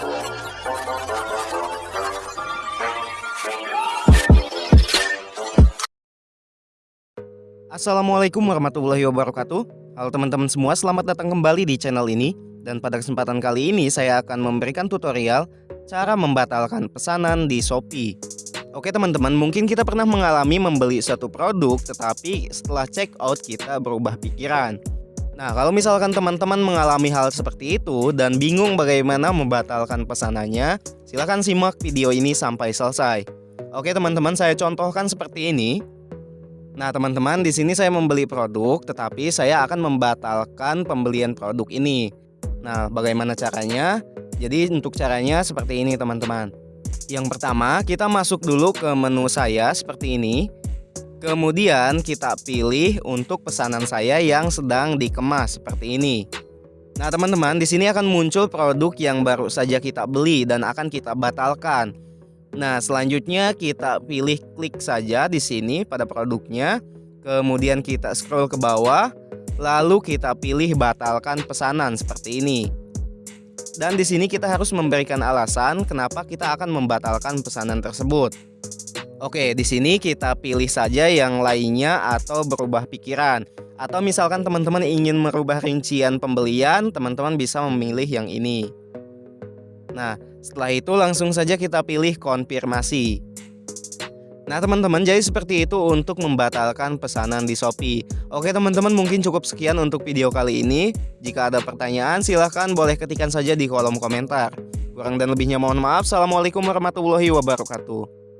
Assalamualaikum warahmatullahi wabarakatuh. Halo teman-teman semua selamat datang kembali di channel ini. Dan pada kesempatan kali ini saya akan memberikan tutorial Cara membatalkan pesanan di Shopee. Oke teman-teman mungkin kita pernah mengalami membeli satu produk Tetapi setelah check out kita berubah pikiran Nah kalau misalkan teman-teman mengalami hal seperti itu Dan bingung bagaimana membatalkan pesanannya Silahkan simak video ini sampai selesai Oke teman-teman saya contohkan seperti ini Nah, teman-teman, di sini saya membeli produk, tetapi saya akan membatalkan pembelian produk ini. Nah, bagaimana caranya? Jadi, untuk caranya seperti ini, teman-teman. Yang pertama, kita masuk dulu ke menu saya seperti ini. Kemudian, kita pilih untuk pesanan saya yang sedang dikemas seperti ini. Nah, teman-teman, di sini akan muncul produk yang baru saja kita beli dan akan kita batalkan. Nah, selanjutnya kita pilih klik saja di sini pada produknya. Kemudian kita scroll ke bawah, lalu kita pilih batalkan pesanan seperti ini. Dan di sini kita harus memberikan alasan kenapa kita akan membatalkan pesanan tersebut. Oke, di sini kita pilih saja yang lainnya atau berubah pikiran. Atau misalkan teman-teman ingin merubah rincian pembelian, teman-teman bisa memilih yang ini. Nah, setelah itu langsung saja kita pilih konfirmasi. Nah teman-teman jadi seperti itu untuk membatalkan pesanan di Shopee Oke teman-teman mungkin cukup sekian untuk video kali ini Jika ada pertanyaan silahkan boleh ketikkan saja di kolom komentar Kurang dan lebihnya mohon maaf Assalamualaikum warahmatullahi wabarakatuh